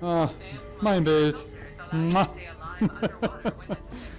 Ah, mein Bild.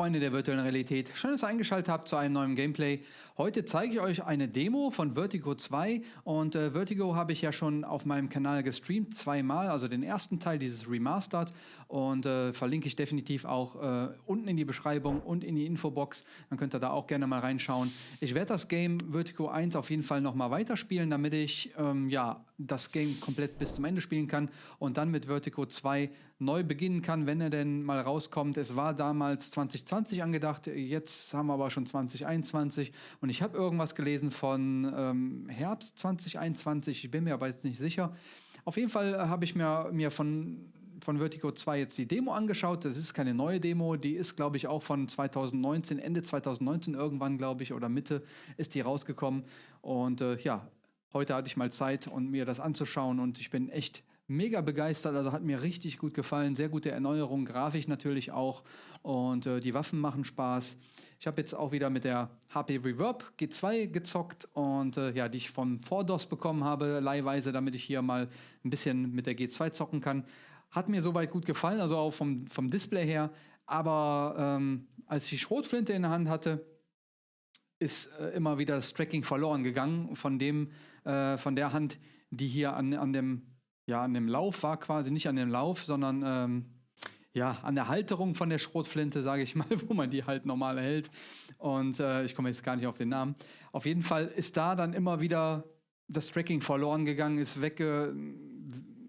Freunde der virtuellen Realität, schön, dass ihr eingeschaltet habt zu einem neuen Gameplay. Heute zeige ich euch eine Demo von Vertigo 2 und äh, Vertigo habe ich ja schon auf meinem Kanal gestreamt, zweimal, also den ersten Teil dieses Remastered. Und äh, verlinke ich definitiv auch äh, unten in die Beschreibung und in die Infobox, dann könnt ihr da auch gerne mal reinschauen. Ich werde das Game Vertigo 1 auf jeden Fall nochmal weiterspielen, damit ich ähm, ja, das Game komplett bis zum Ende spielen kann. Und dann mit Vertigo 2 neu beginnen kann, wenn er denn mal rauskommt. Es war damals 2020 angedacht, jetzt haben wir aber schon 2021 und ich habe irgendwas gelesen von ähm, Herbst 2021, ich bin mir aber jetzt nicht sicher. Auf jeden Fall habe ich mir, mir von von Vertigo 2 jetzt die Demo angeschaut. Das ist keine neue Demo, die ist, glaube ich, auch von 2019, Ende 2019 irgendwann, glaube ich, oder Mitte ist die rausgekommen. Und äh, ja, heute hatte ich mal Zeit, um mir das anzuschauen und ich bin echt mega begeistert, also hat mir richtig gut gefallen, sehr gute Erneuerung, grafisch natürlich auch und äh, die Waffen machen Spaß. Ich habe jetzt auch wieder mit der HP Reverb G2 gezockt und äh, ja, die ich von Fordos bekommen habe, leihweise, damit ich hier mal ein bisschen mit der G2 zocken kann. Hat mir soweit gut gefallen, also auch vom, vom Display her, aber ähm, als ich die Schrotflinte in der Hand hatte, ist äh, immer wieder das Tracking verloren gegangen von dem, äh, von der Hand, die hier an, an dem ja, an dem Lauf war quasi, nicht an dem Lauf, sondern ähm, ja, an der Halterung von der Schrotflinte, sage ich mal, wo man die halt normal hält. Und äh, ich komme jetzt gar nicht auf den Namen. Auf jeden Fall ist da dann immer wieder das Tracking verloren gegangen, ist wegge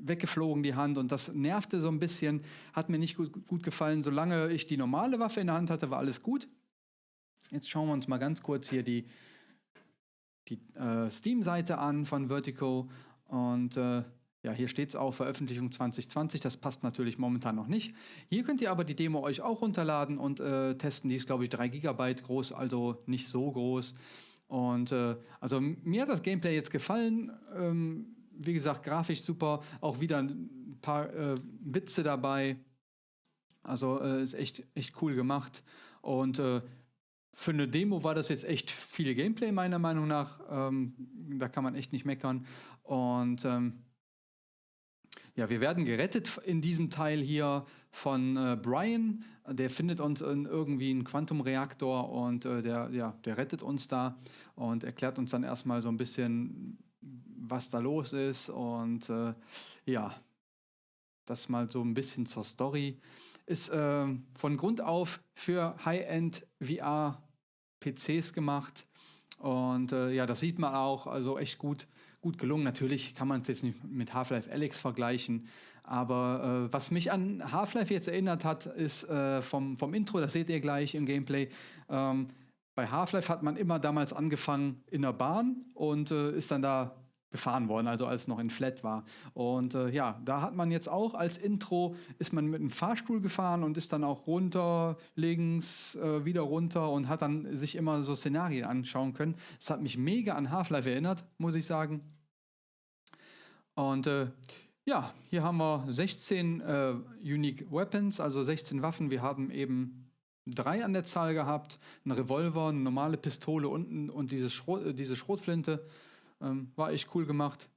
weggeflogen die Hand und das nervte so ein bisschen, hat mir nicht gut, gut gefallen. Solange ich die normale Waffe in der Hand hatte, war alles gut. Jetzt schauen wir uns mal ganz kurz hier die, die äh, Steam-Seite an von Vertigo und äh, ja, hier steht es auch, Veröffentlichung 2020, das passt natürlich momentan noch nicht. Hier könnt ihr aber die Demo euch auch runterladen und äh, testen. Die ist, glaube ich, 3 GB groß, also nicht so groß. Und äh, also mir hat das Gameplay jetzt gefallen. Ähm, wie gesagt, grafisch super, auch wieder ein paar äh, Witze dabei. Also äh, ist echt, echt cool gemacht. Und äh, für eine Demo war das jetzt echt viel Gameplay, meiner Meinung nach. Ähm, da kann man echt nicht meckern. Und ähm, ja, wir werden gerettet in diesem Teil hier von äh, Brian. Der findet uns in irgendwie einen Quantumreaktor und äh, der, ja, der rettet uns da und erklärt uns dann erstmal so ein bisschen, was da los ist. Und äh, ja, das mal so ein bisschen zur Story. Ist äh, von Grund auf für High-End VR PCs gemacht. Und äh, ja, das sieht man auch, also echt gut gut gelungen. Natürlich kann man es jetzt nicht mit Half-Life Alex vergleichen, aber äh, was mich an Half-Life jetzt erinnert hat, ist äh, vom, vom Intro, das seht ihr gleich im Gameplay. Ähm, bei Half-Life hat man immer damals angefangen in der Bahn und äh, ist dann da gefahren worden, also als noch in Flat war. Und äh, ja, da hat man jetzt auch als Intro, ist man mit einem Fahrstuhl gefahren und ist dann auch runter, links, äh, wieder runter und hat dann sich immer so Szenarien anschauen können. Das hat mich mega an Half-Life erinnert, muss ich sagen. Und äh, ja, hier haben wir 16 äh, Unique Weapons, also 16 Waffen. Wir haben eben drei an der Zahl gehabt, ein Revolver, eine normale Pistole und, und diese, Schrot, diese Schrotflinte. Ähm, war echt cool gemacht.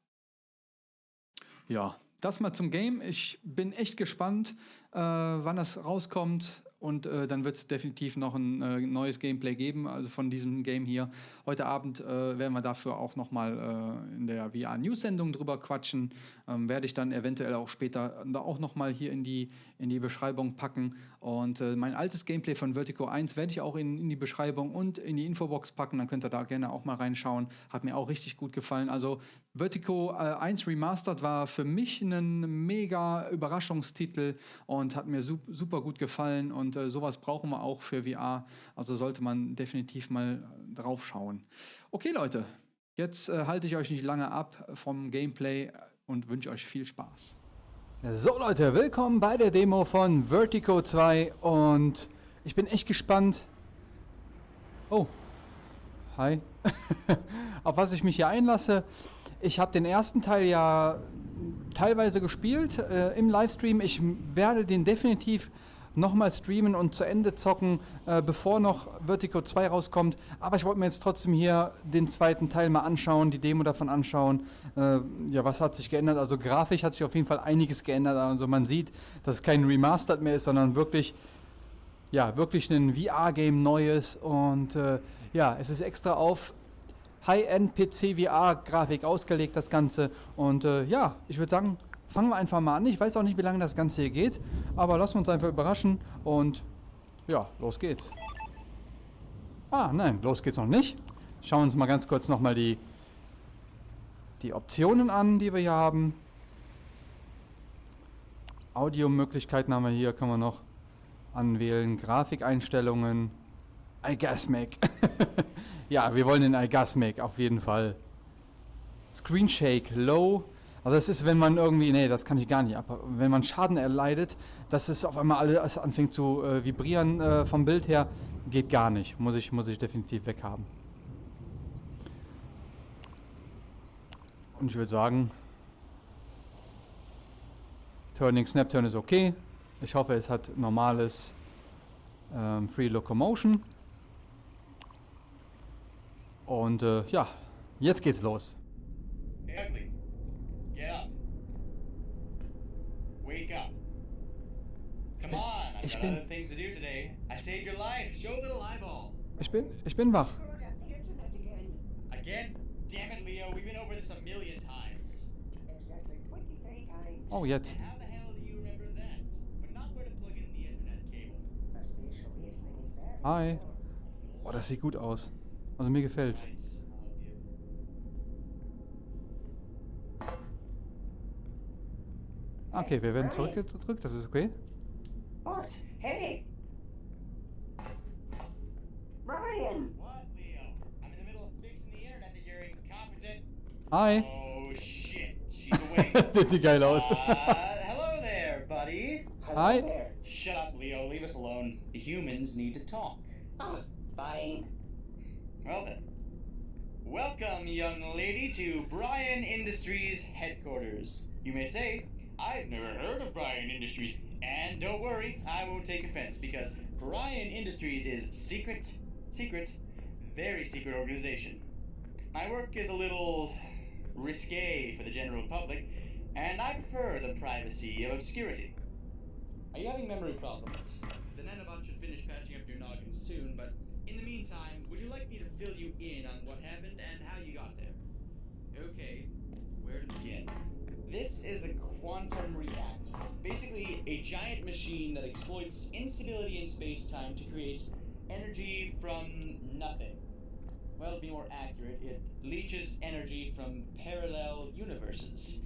Ja, das mal zum Game. Ich bin echt gespannt, äh, wann das rauskommt. Und äh, dann wird es definitiv noch ein äh, neues Gameplay geben, also von diesem Game hier. Heute Abend äh, werden wir dafür auch nochmal äh, in der VR-News-Sendung drüber quatschen. Ähm, werde ich dann eventuell auch später da auch nochmal hier in die, in die Beschreibung packen. Und äh, mein altes Gameplay von Vertigo 1 werde ich auch in, in die Beschreibung und in die Infobox packen. Dann könnt ihr da gerne auch mal reinschauen. Hat mir auch richtig gut gefallen. Also Vertigo äh, 1 Remastered war für mich ein mega Überraschungstitel und hat mir super gut gefallen. Und äh, sowas brauchen wir auch für VR. Also sollte man definitiv mal drauf schauen. Okay, Leute, jetzt äh, halte ich euch nicht lange ab vom Gameplay und wünsche euch viel Spaß. So Leute, willkommen bei der Demo von Vertigo 2 und ich bin echt gespannt. Oh, hi. Auf was ich mich hier einlasse. Ich habe den ersten Teil ja teilweise gespielt äh, im Livestream. Ich werde den definitiv nochmal streamen und zu Ende zocken, äh, bevor noch Vertigo 2 rauskommt. Aber ich wollte mir jetzt trotzdem hier den zweiten Teil mal anschauen, die Demo davon anschauen. Äh, ja, was hat sich geändert? Also grafisch hat sich auf jeden Fall einiges geändert. Also man sieht, dass es kein Remastered mehr ist, sondern wirklich, ja, wirklich ein VR-Game Neues. Und äh, ja, es ist extra auf High-End PC VR-Grafik ausgelegt, das Ganze. Und äh, ja, ich würde sagen, fangen wir einfach mal an. Ich weiß auch nicht, wie lange das Ganze hier geht, aber lassen wir uns einfach überraschen und ja, los geht's. Ah, nein, los geht's noch nicht. Schauen wir uns mal ganz kurz nochmal die, die Optionen an, die wir hier haben. Audio-Möglichkeiten haben wir hier, können wir noch anwählen. Grafikeinstellungen. iGasmic. ja, wir wollen den iGasmic auf jeden Fall. Screen Shake Low. Also es ist, wenn man irgendwie, nee, das kann ich gar nicht, aber wenn man Schaden erleidet, dass es auf einmal alles anfängt zu äh, vibrieren äh, vom Bild her, geht gar nicht. Muss ich, muss ich definitiv weghaben. Und ich würde sagen, Turning Snap Turn ist okay. Ich hoffe, es hat normales ähm, Free Locomotion. Und äh, ja, jetzt geht's los. Ugly. Get up. Wake up. Come on, I've Ich got bin- other things to do today. I saved your life. Show little eyeball. Ich bin, ich bin wach. Again. Damn it, Leo. We've been over this a million times. Exactly 23 times. Oh, jetzt. And how the hell do you remember that? But not where to plug in the Ethernet cable. My spatial reasoning is very Hi. Oh, das sieht gut aus. Also mir gefällt's. Give. Okay, wir werden zurückgedrückt, das ist okay. Boss, hey! Ryan! What, Leo? I'm in the middle of fixing the internet that you're incompetent. Hi. Oh shit, she's awake. Das sieht geil aus. uh, hello there, buddy. Hello Hi. there. Shut up, Leo. Leave us alone. The humans need to talk. Oh, fine. Well then. Welcome, young lady, to Bryan Industries headquarters. You may say, I've never heard of Bryan Industries. And don't worry, I won't take offense because Bryan Industries is secret, secret, very secret organization. My work is a little risque for the general public, and I prefer the privacy of obscurity. Are you having memory problems? The nanobot should finish patching up your noggin soon, but in the meantime, would you like me to fill you in on what happened and how you got there? Okay, where to begin? This is a quantum reactor. Basically, a giant machine that exploits instability in space time to create energy from nothing. Well, to be more accurate, it leeches energy from parallel universes.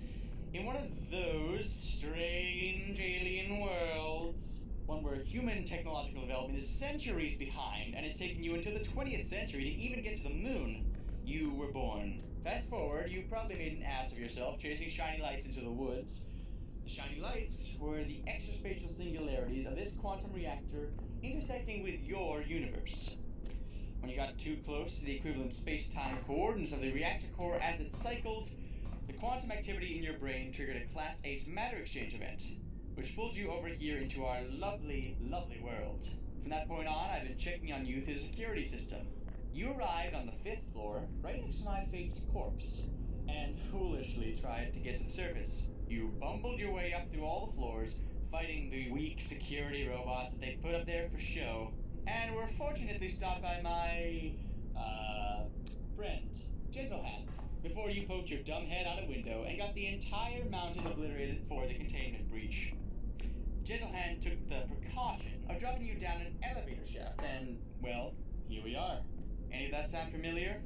In one of those strange alien worlds, one where human technological development is centuries behind and it's taken you until the 20th century to even get to the moon, you were born. Fast forward, you probably made an ass of yourself chasing shiny lights into the woods. The shiny lights were the extraspatial singularities of this quantum reactor intersecting with your universe. When you got too close to the equivalent space-time coordinates of the reactor core as it cycled, the quantum activity in your brain triggered a Class 8 matter exchange event, which pulled you over here into our lovely, lovely world. From that point on, I've been checking on you through the security system. You arrived on the fifth floor, right next to my faked corpse, and foolishly tried to get to the surface. You bumbled your way up through all the floors, fighting the weak security robots that they put up there for show, and were fortunately stopped by my, uh, friend, Gentlehand, before you poked your dumb head out a window and got the entire mountain obliterated for the containment breach. Gentlehand took the precaution of dropping you down an elevator shaft, and, well, here we are. Any of that sound familiar?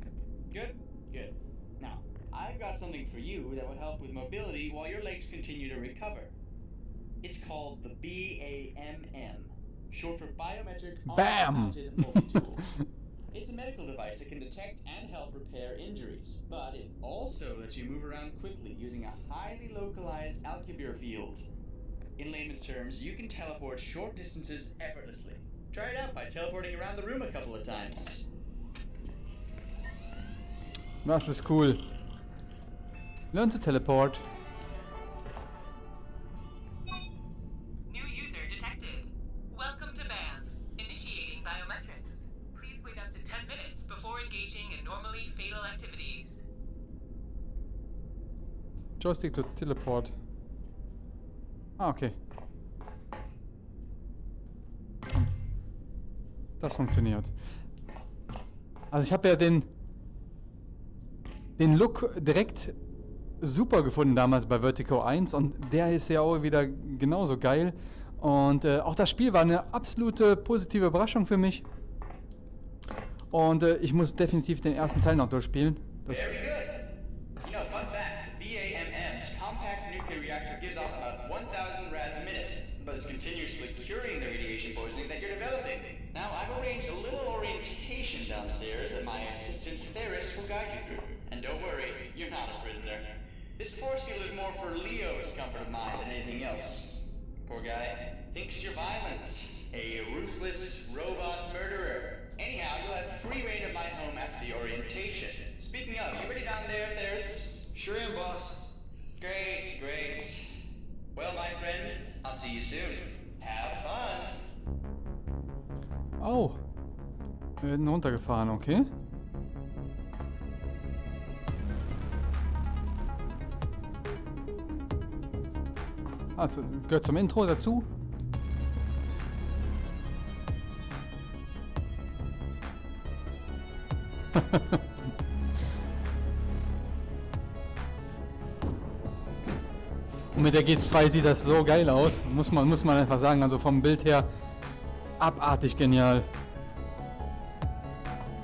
Good? Good. Now, I've got something for you that will help with mobility while your legs continue to recover. It's called the BAMM, short for Biometric Bam! Multi-Tool. It's a medical device that can detect and help repair injuries, but it also lets you move around quickly using a highly localized Alcubierre field. In layman's terms, you can teleport short distances effortlessly. Try it out by teleporting around the room a couple of times. Das is cool. Learn to teleport. New user detected. Welcome to BAM. Initiating biometrics. Please wait up to 10 minutes before engaging in normally fatal activities. Joystick to teleport. Ah, okay. Das funktioniert. Also ich habe ja den den Look direkt super gefunden damals bei Vertigo 1 und der ist ja auch wieder genauso geil. Und äh, auch das Spiel war eine absolute positive Überraschung für mich. Und äh, ich muss definitiv den ersten Teil noch durchspielen. Das assistant Theris will guide you through. And don't worry, you're not a prisoner. This force field is more for Leo's comfort of mind than anything else. Poor guy thinks you're violent, a ruthless robot murderer. Anyhow, you'll have free reign of my home after the orientation. Speaking of, you ready down there, Theris? Sure am, boss. Great, great. Well, my friend, I'll see you soon. Have fun. Oh. Eh, Wir werden runtergefahren, okay. Also, gehört zum Intro dazu. Und mit der G2 sieht das so geil aus. Muss man, muss man einfach sagen. Also vom Bild her abartig genial.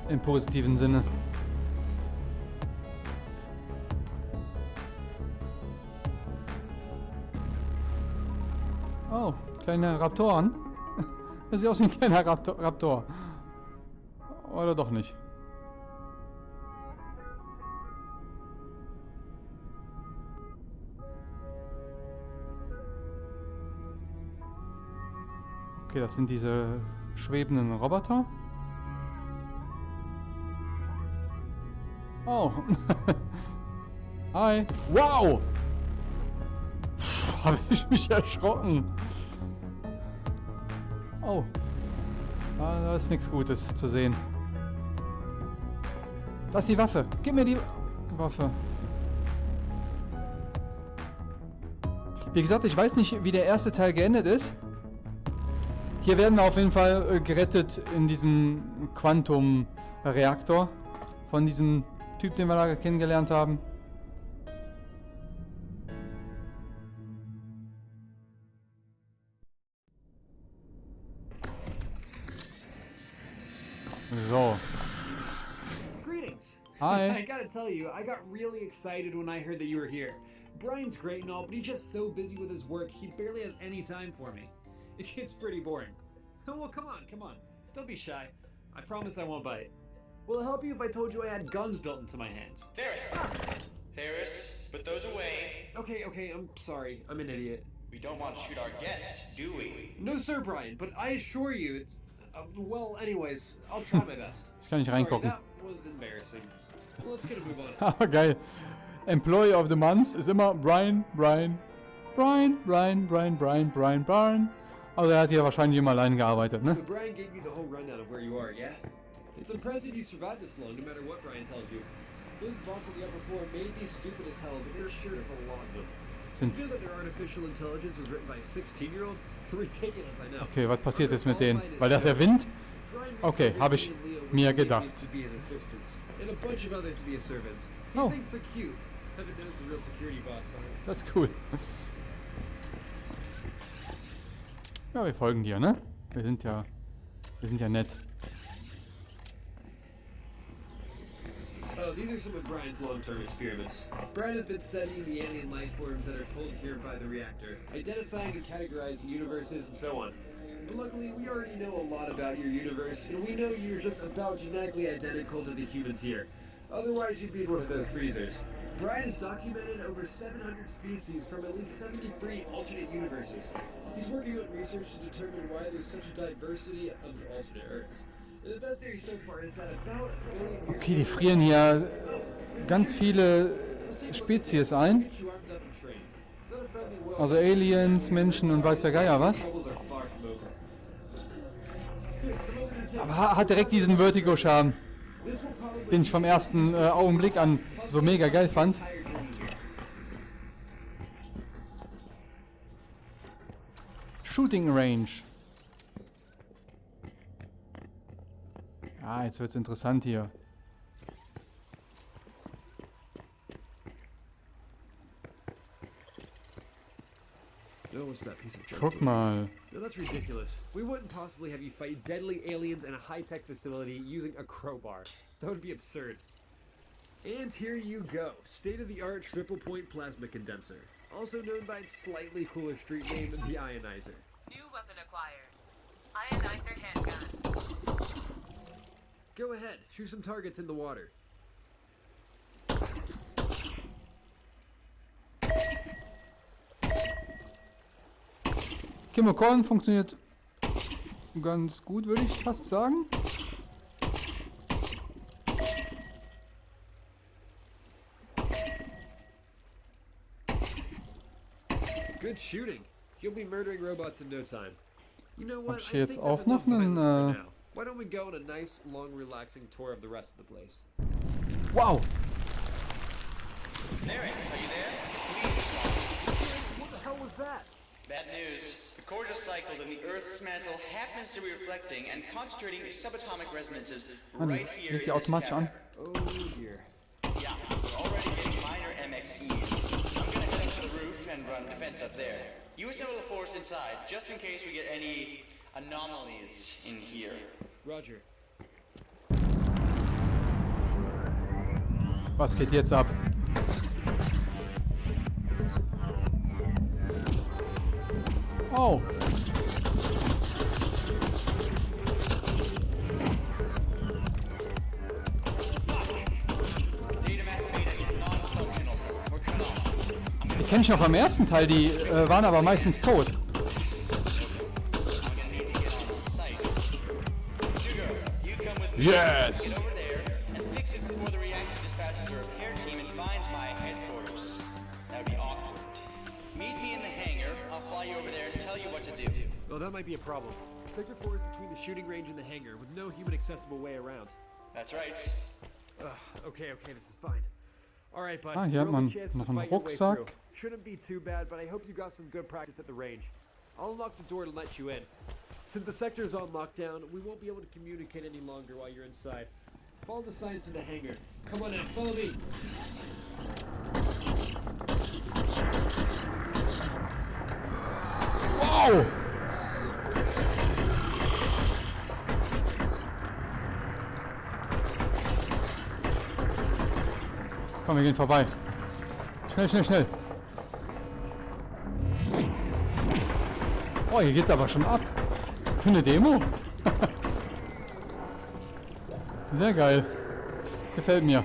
Im positiven Sinne. Kleine Raptoren. Das sieht aus wie ein kleiner Raptor. Raptor. Oder doch nicht. Okay, das sind diese schwebenden Roboter. Oh. Hi. Wow! Habe ich mich erschrocken. Oh. Da, da ist nichts Gutes zu sehen. Das ist die Waffe. Gib mir die Waffe. Wie gesagt, ich weiß nicht, wie der erste Teil geendet ist. Hier werden wir auf jeden Fall äh, gerettet in diesem Quantum-Reaktor. Von diesem Typ, den wir da kennengelernt haben. Gotta tell you, I got really excited when I heard that you were here. Brian's great and all, but he's just so busy with his work, he barely has any time for me. It gets pretty boring. well, come on, come on. Don't be shy. I promise I won't bite. Will it help you if I told you I had guns built into my hands? Theris! Theris, put those away. Okay, okay, I'm sorry. I'm an idiot. We don't want to shoot our guests, do we? No, sir, Brian, but I assure you, it's. Uh, well, anyways, I'll try my best. Ich kann nicht reingucken. Aber geil. Employee of the Month ist immer Brian, Brian, Brian, Brian, Brian, Brian, Brian, Brian. Also er hat hier wahrscheinlich immer allein gearbeitet, ne? So Brian gave you the whole rundown of where you are, yeah? It's impressive you survived this long, no matter what Brian tells you. Those bots on the upper floor may be stupid as hell, but they're sure to have a lot of them. Sind, You feel that their artificial intelligence was written by a 16-year-old? Ridiculous, I know. okay, was passiert jetzt mit denen? Weil das der Wind? Okay, recruited hab ich mir gedacht. Oh. Das ist cool. Ja, wir folgen dir, ne? Wir sind ja, wir sind ja nett. Oh, these are some of Brian's long-term experiments. Brian has been studying the alien life forms that are pulled here by the reactor, identifying and categorizing universes and so on. But luckily, we already know a lot about your universe, and we know you're just about genetically identical to the humans here. Otherwise, you'd be in one of those freezers. Brian has documented over 700 species from at least 73 alternate universes. He's working on research to determine why there's such a diversity of alternate Earths. The best theory so far is that about a billion years Okay, die frieren hier ganz viele Spezies ein. Also Aliens, Menschen und weiß der Geier was. Hat direkt diesen Vertigo-Charme. Den ich vom ersten äh, Augenblick an so mega geil fand. Shooting Range. Ah, jetzt wird's interessant hier. No, what's that piece of junk? Guck mal. No, that's ridiculous. We wouldn't possibly have you fight deadly aliens in a high-tech facility using a crowbar. That would be absurd. And here you go. State-of-the-art triple-point plasma condenser. Also known by its slightly cooler street name, the Ionizer. New weapon acquired. Ionizer handgun. Go ahead, shoot some targets in the water. Chemocorn funktioniert ganz gut, würde ich fast sagen. Good shooting. You'll be murdering robots in no time. You know what? Hab ich hier I jetzt think that's auch noch einen, äh, now. Why don't we go on a nice, long, relaxing tour of the rest of the place? Wow. Neris, are you there? Please respond. What the hell was that? Bad news. The core just cycled and the Earth's mantle happens to be reflecting and concentrating subatomic resonances nee, right here in this cavern. Oh dear. Yeah, we're already getting minor MXEs. I'm gonna head up to the roof and run defense up there. You assemble the force inside, just in case we get any anomalies in here. Roger. Was geht jetzt ab? Off. Die kenne ich noch vom ersten Teil, die äh, waren aber meistens tot. I'm Meet me in the hangar. I'll fly you over there and tell you what to do. Well, that might be a problem. Sector 4 is between the shooting range and the hangar, with no human accessible way around. That's right. Ugh, okay, okay, this is fine. Alright, bud. Ah, hier your hat only man chance to noch einen fight your way Rucksack. through. Shouldn't be too bad, but I hope you got some good practice at the range. I'll unlock the door to let you in. Since the sector is on lockdown, we won't be able to communicate any longer while you're inside. Follow the signs to the hangar. Come on in, follow me. Wow. Komm, wir gehen vorbei. Schnell, schnell, schnell. Oh, hier geht's aber schon ab. Für eine Demo? Sehr geil. Gefällt mir.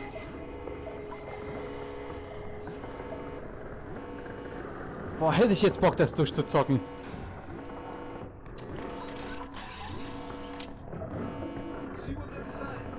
Boah, hätte ich jetzt Bock, das durchzuzocken. See you on the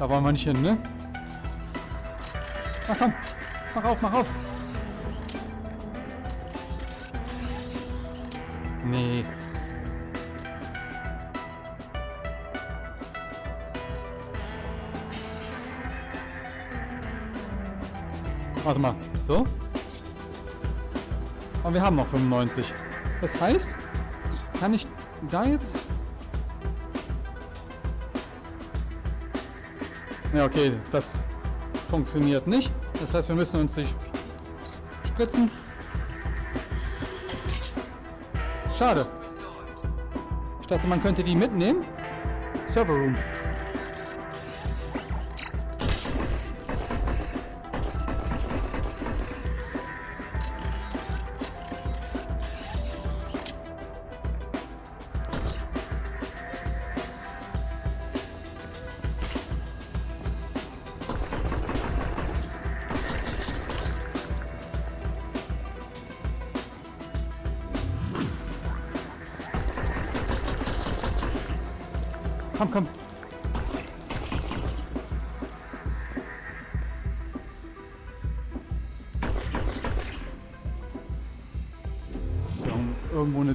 Da wollen wir nicht hin, ne? Ach komm, mach auf, mach auf. Nee. Warte mal, so? Aber wir haben noch 95. Das heißt, kann ich da jetzt Ja, okay, das funktioniert nicht. Das heißt, wir müssen uns nicht spritzen. Schade. Ich dachte, man könnte die mitnehmen. Server Room.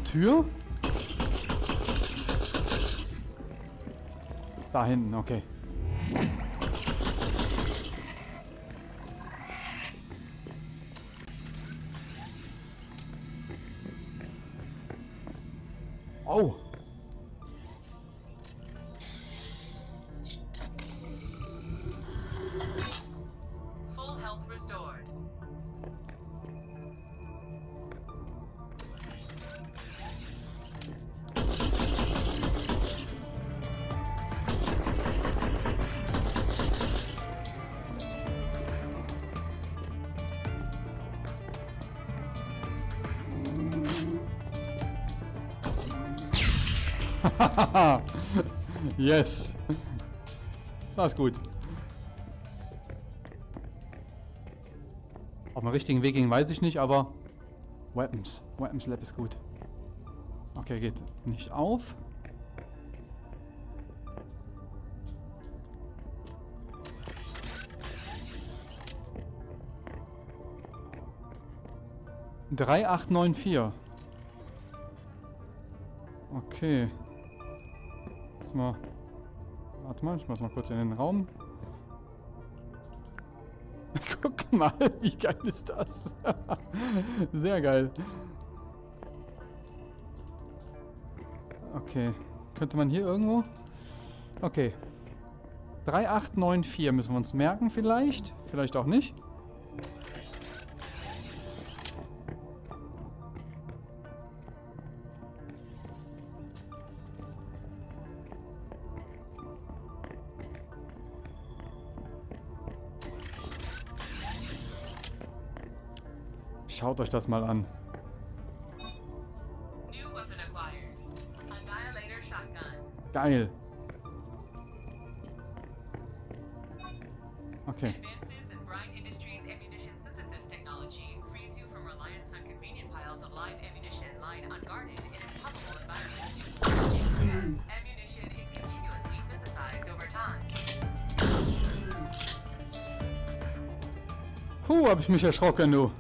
Tür? Da hinten, okay. Oh. Full health restored. yes. Das ist gut. Auf dem richtigen Weg ging, weiß ich nicht, aber Weapons. Weapons Lab ist gut. Okay, geht nicht auf. Drei acht neun vier. Okay. Mal. Warte mal, ich mach's mal kurz in den Raum. Guck mal, wie geil ist das? Sehr geil. Okay. Könnte man hier irgendwo? Okay. 3894 müssen wir uns merken vielleicht. Vielleicht auch nicht. Environments. ammunition is continuously synthesized over time. Puh, hab ich mich erschrocken, du.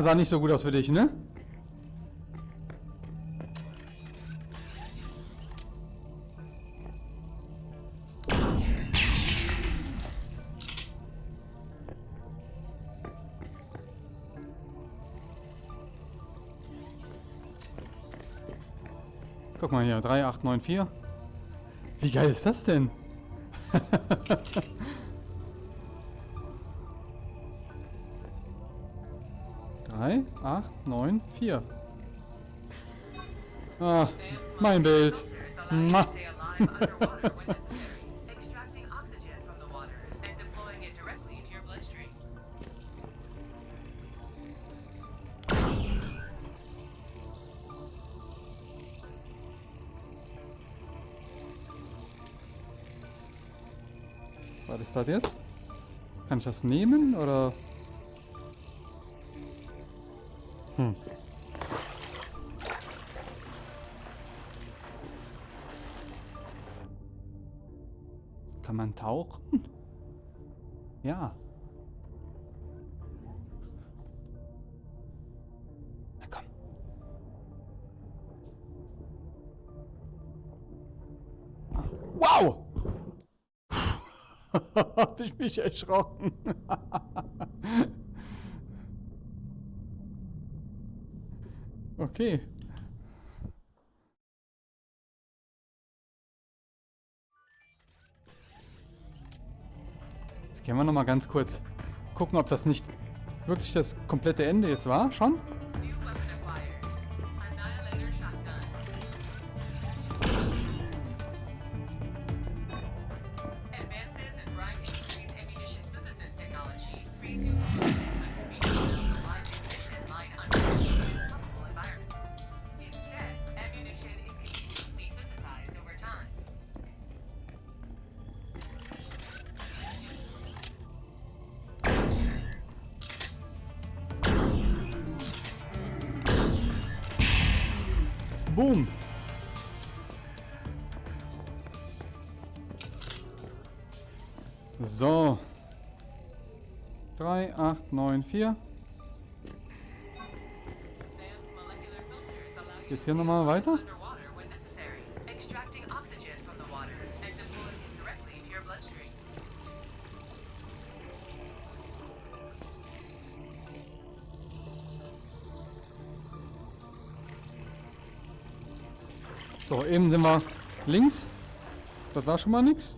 Ah, sah nicht so gut aus für dich, ne? Guck mal hier, 3894. Wie geil ist das denn? 8, 9, 4. Ah, mein Bild. Was ist das jetzt? Kann ich das nehmen oder... Wow! Hab ich mich erschrocken. okay. Jetzt gehen wir noch mal ganz kurz gucken, ob das nicht wirklich das komplette Ende jetzt war. Schon? Directly to your bloodstream. So, eben sind wir links. Das war schon mal nix.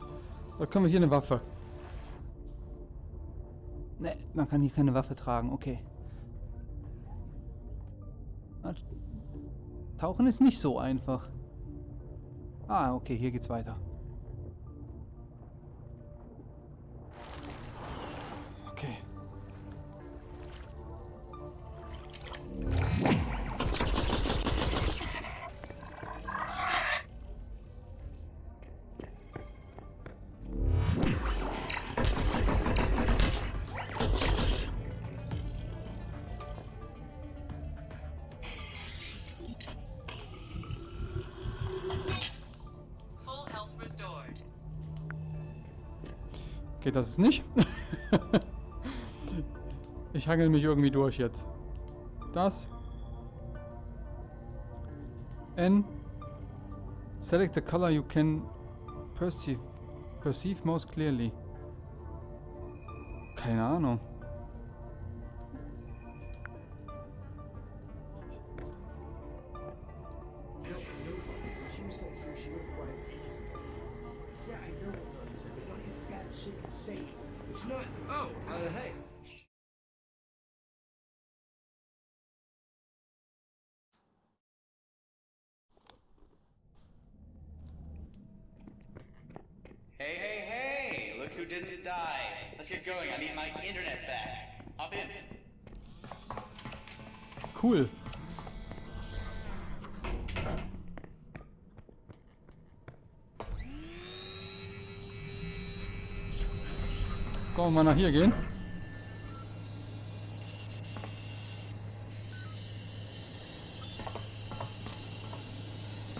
Da können wir hier eine Waffe. Ne, man kann hier keine Waffe tragen, okay. Tauchen ist nicht so einfach. Ah, okay, hier geht's weiter. Okay, das ist nicht. ich hangel mich irgendwie durch jetzt. Das. N. Select the color you can perceive, perceive most clearly. Keine Ahnung. Mal nach hier gehen?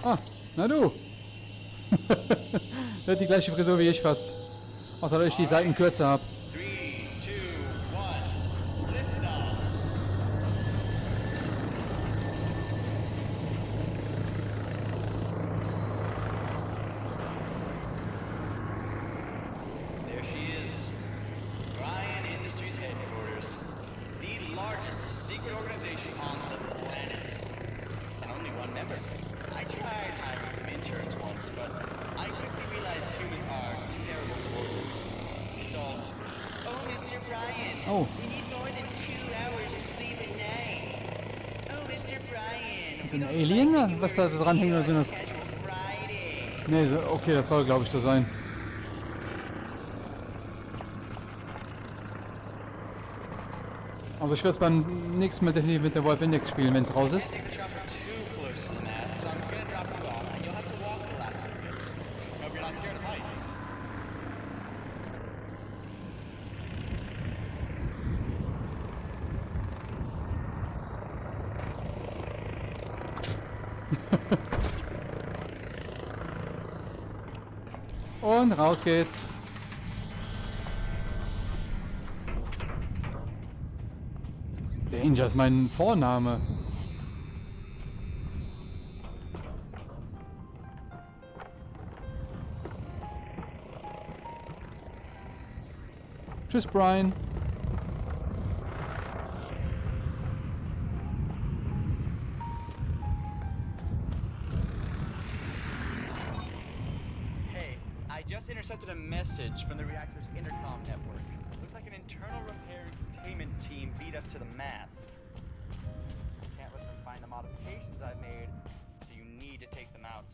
Ah, na du. Hat die gleiche Frisur wie ich fast. Außer dass ich die Seiten kürzer habe. Three, two, one. Lift off. There she is. Bryan Industries headquarters. The largest secret organization on the planet. And only one member. I tried hiring some interns once, but I quickly realized humans are terrible sports. It's all, oh, Mr. Bryan, Oh. we need more than two hours of sleep a night. Oh, Mr. Bryan, Ist we ein don't Alien, was da so dranhängt, oder sind das- so, okay, das soll glaube ich so sein. Also ich werde es beim nächsten Mal definitiv mit der Wolf Index spielen, wenn es raus ist. Take the chopper too close to the mast, so I'm gonna drop you off, and you'll have to walk the last little bit. Hope you're not scared of heights. Raus geht's. Danger ist mein Vorname. Tschüss, Brian. Intercepted a message from the reactor's intercom network. Looks like an internal repair containment team beat us to the mast. Can't let them find the modifications I've made, so you need to take them out.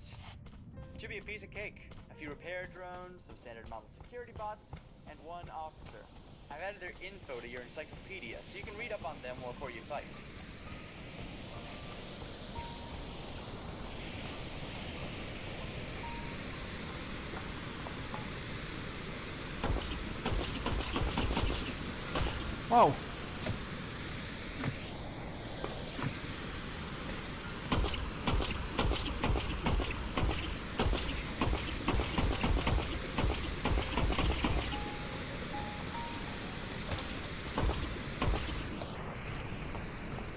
Should be a piece of cake. A few repair drones, some standard model security bots, and one officer. I've added their info to your encyclopedia, so you can read up on them before you fight. Wow.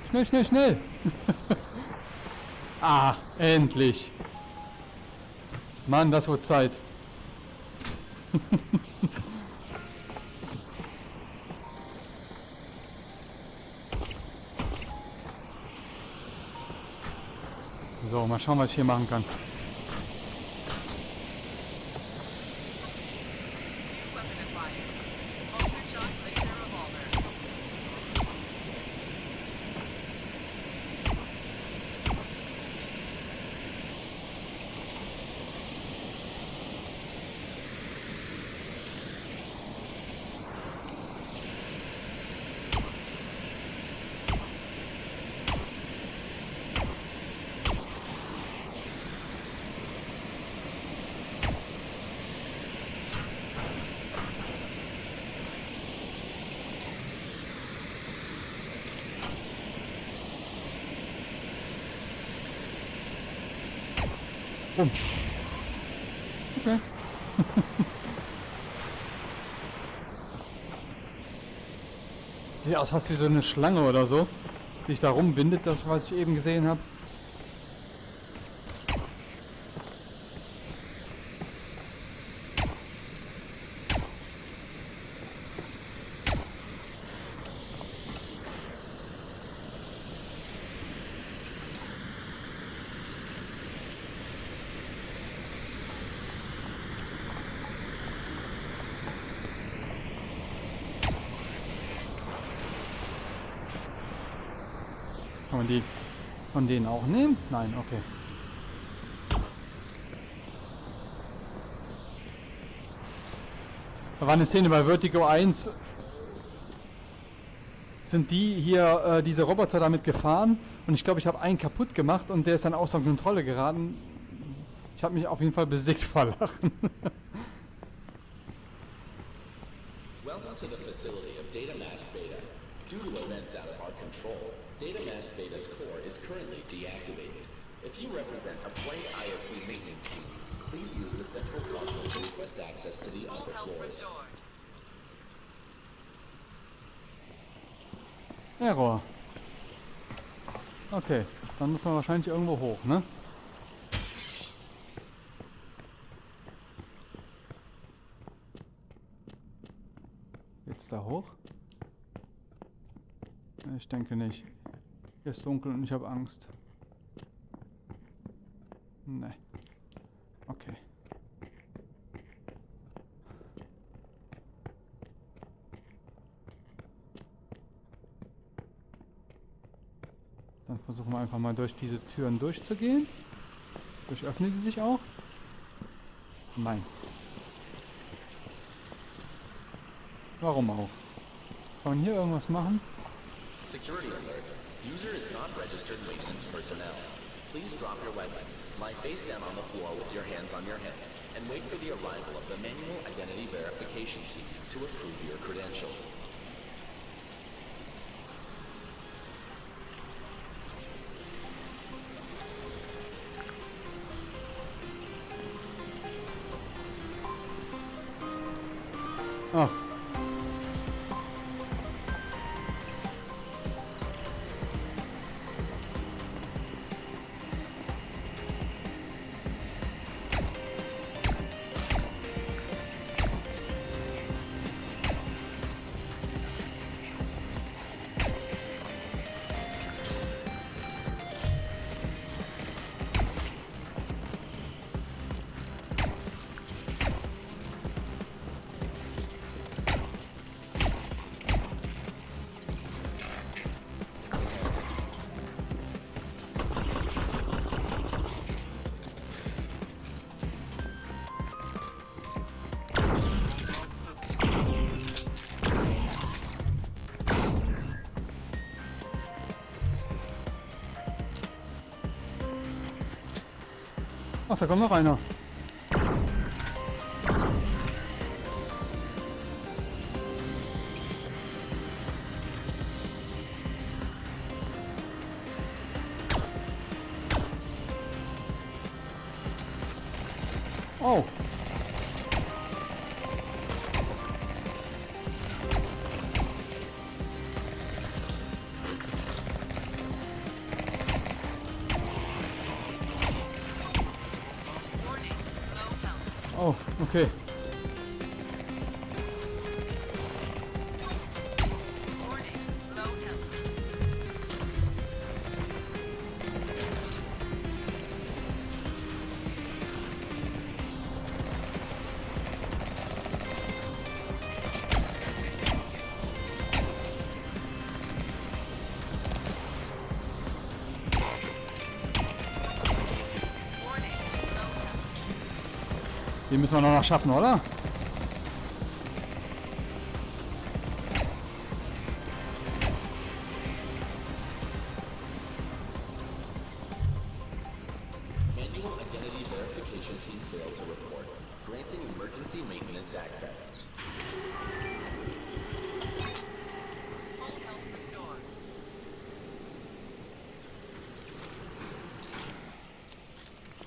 Schnell, schnell, schnell. ah, endlich. Mann, das wird Zeit. schauen, was ich hier machen kann. Sieht aus, hast du so eine Schlange oder so, die sich da rumbindet, das was ich eben gesehen habe. Kann man die von denen auch nehmen? Nein, okay. Da war eine Szene bei Vertigo 1. Sind die hier, äh, diese Roboter damit gefahren und ich glaube, ich habe einen kaputt gemacht und der ist dann außer Kontrolle geraten. Ich habe mich auf jeden Fall besiegt vor Lachen. Welcome to the facility of Data Mask Beta. Due to events out of our control, Data Mask Beta's core is currently deactivated. If you represent a Play ISD maintenance team, please use the central console to request access to the upper floors. Error. Okay, dann muss man wahrscheinlich irgendwo hoch, ne? Jetzt da hoch? Ich denke nicht. Hier ist dunkel und ich habe Angst. Ne. Okay. Dann versuchen wir einfach mal durch diese Türen durchzugehen. Durch öffnen die sich auch? Nein. Warum auch? Kann man hier irgendwas machen? Security alert. User is not registered maintenance personnel. Please drop your weapons, lie face down on the floor with your hands on your head, and wait for the arrival of the manual identity verification team to approve your credentials. Ach. Da kommt noch einer. Okay. Müssen wir noch schaffen, oder?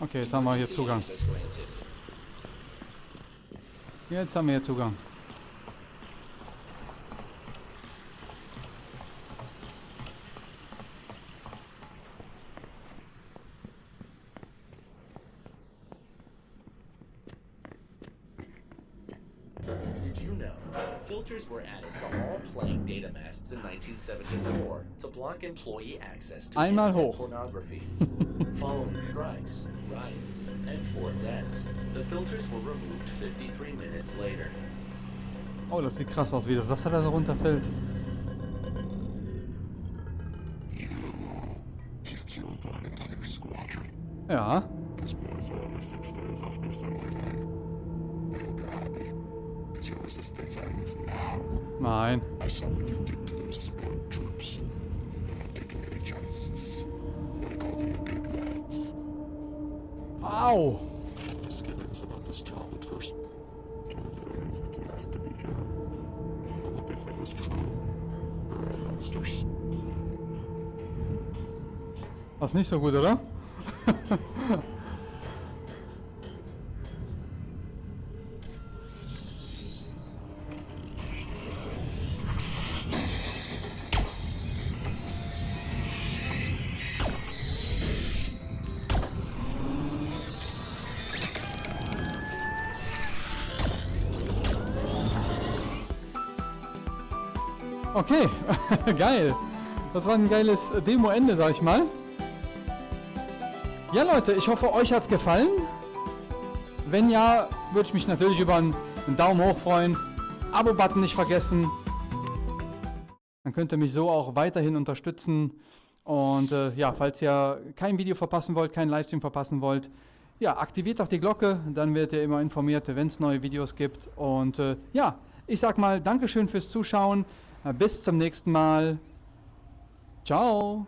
Okay, jetzt haben wir hier Zugang. Jetzt haben wir Zugang. Did you know filters were added to all playing data masts in 1974 to block employee access to Einmal hoch. pornography? Following strikes, riots, and four deaths, the filters were removed 53 minutes later. Oh, das sieht krass aus, wie das Wasser da so runterfällt. Ja. Nein. I saw what you did Das ist nicht so gut, oder? Okay, geil. Das war ein geiles Demo-Ende, sag ich mal. Ja, Leute, ich hoffe, euch hat's gefallen. Wenn ja, würde ich mich natürlich über einen, Daumen hoch freuen. Abo-Button nicht vergessen. Dann könnt ihr mich so auch weiterhin unterstützen. Und äh, ja, falls ihr kein Video verpassen wollt, keinen Livestream verpassen wollt, ja, aktiviert doch die Glocke, dann werdet ihr immer informiert, wenn es neue Videos gibt. Und äh, ja, ich sag mal Dankeschön fürs Zuschauen. Bis zum nächsten Mal. Ciao.